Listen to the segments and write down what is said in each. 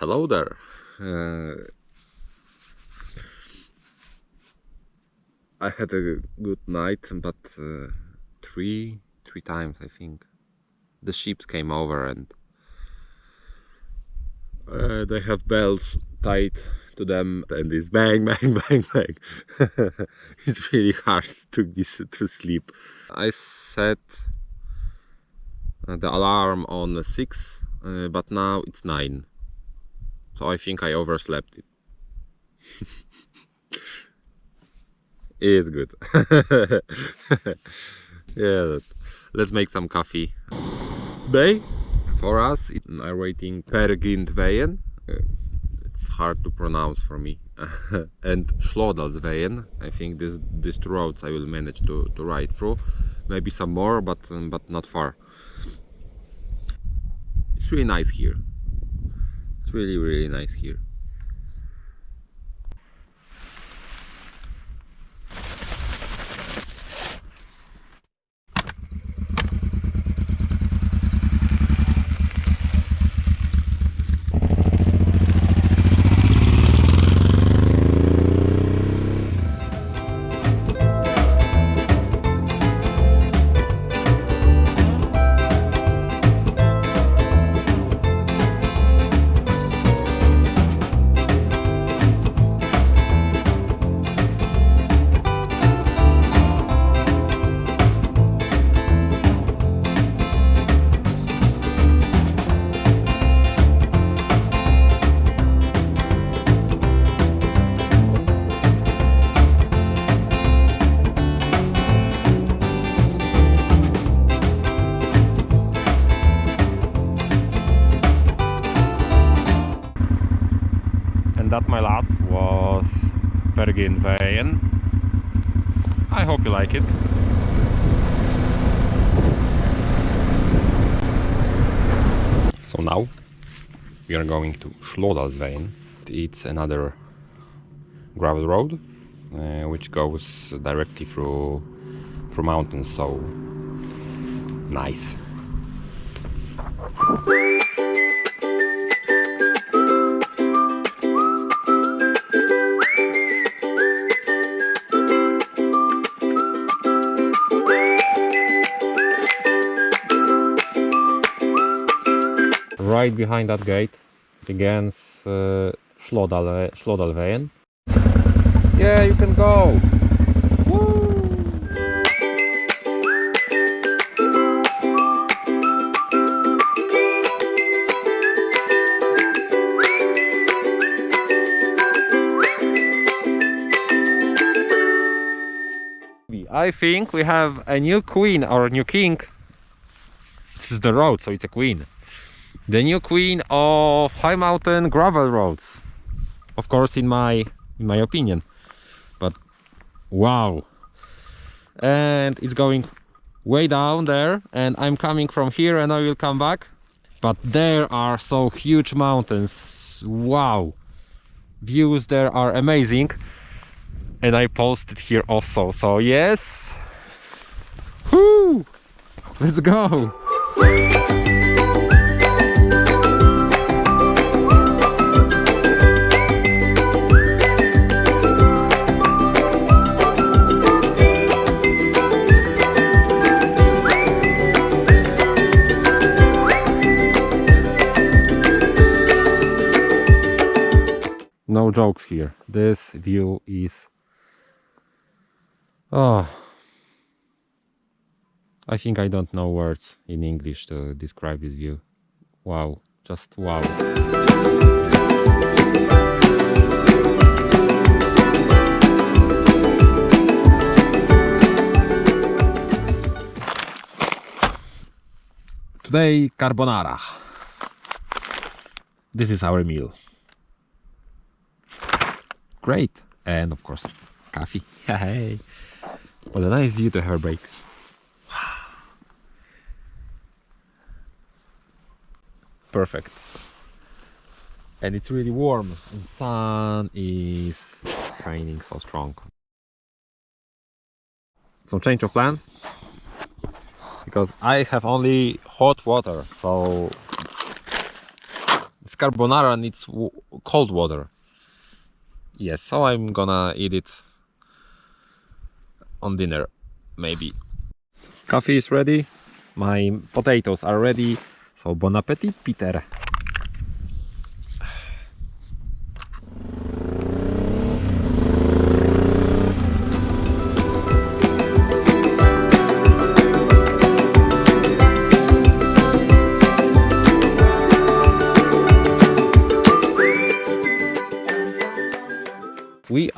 hello there. Uh, I had a good night, but uh, three three times I think. The ships came over and uh, they have bells tied to them and it's bang bang bang bang. It's really hard to be to sleep. I set uh, the alarm on 6 uh, but now it's 9 so i think i overslept it. It is good. Yeah let's make some coffee. Bay? For us I'm waiting Pergintveien uh, it's hard to pronounce for me. And Slodalsveien I think this these two roads I will manage to, to ride through. Maybe some more but um, but not far. It's really nice here it's really really nice here my lads was Bergin Bergenveien I hope you like it. So now we are going to Slodalsveien it's another gravel road uh, which goes directly through through mountains so nice right behind that gate begins uh, Slodalveien. Yeah, you can go! I think we have a new queen or a new king. This is the road, so it's a queen the new queen of high mountain gravel roads. Of course in my in my opinion. But wow. And it's going way down there and i'm coming from here and i will come back. But there are so huge mountains. Wow. Views there are amazing. And i posted here also so yes. Whoo! let's go jokes here. This view is oh I think I don't know words in English to describe this view. Wow just wow. Today carbonara. This is our meal great. And of course coffee. Hey. What a nice view to have a break perfect. And it's really warm and sun is shining so strong. So change of plans? Because I have only hot water so carbonara needs cold water. Yes, so I'm gonna eat it on dinner, maybe. Coffee is ready. My potatoes are ready. So bon appetit, Peter.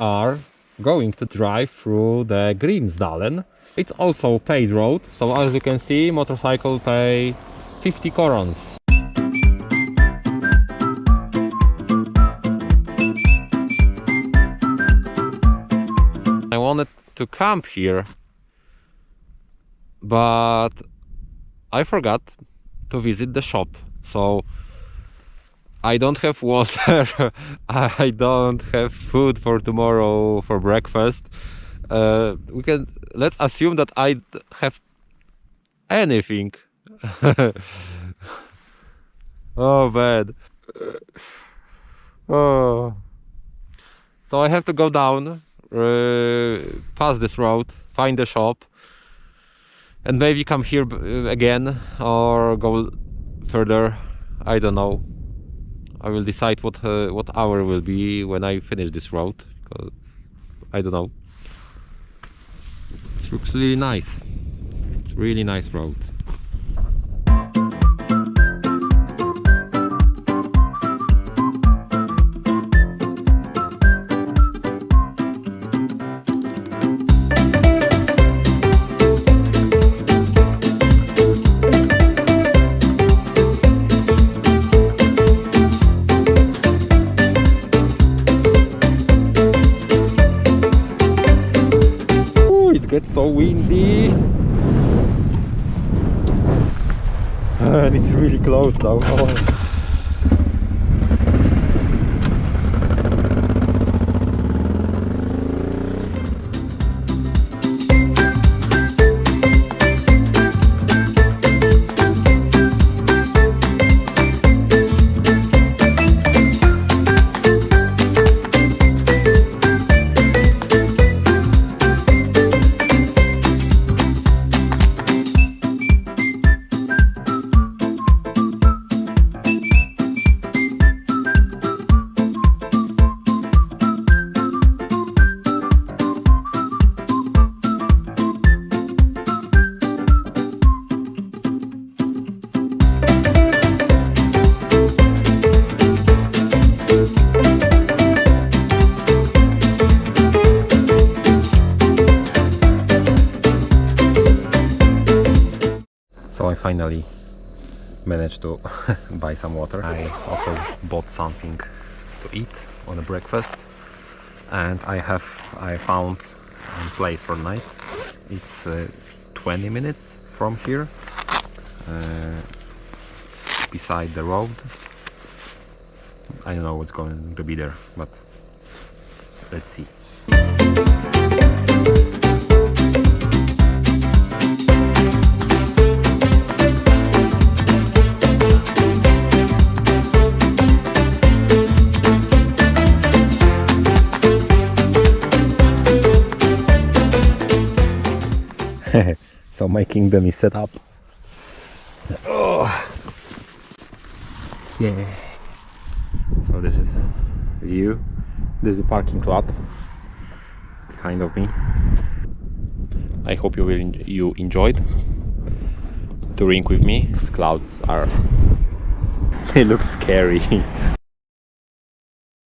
Are going to drive through the Grimsdalen. It's also a paid road, so as you can see, motorcycle pay 50 korons. I wanted to camp here, but I forgot to visit the shop, so I don't have water. I don't have food for tomorrow for breakfast. Uh, we can let's assume that I have anything. oh bad. Oh. So I have to go down, uh, pass this road, find the shop, and maybe come here uh, again or go further. I don't know. I will decide what uh, what hour will be when I finish this road because I don't know. It looks really nice. It's really nice road. So windy. And ah, it's really close now. finally managed to buy some water. I also bought something to eat on a breakfast and I have I found a place for night. It's uh, 20 minutes from here uh, beside the road. I don't know what's going to be there but let's see. Kingdom is set up. Oh. Yeah. So this is view. This is the parking lot behind of me. I hope you will you enjoyed touring with me. These clouds are. it looks scary.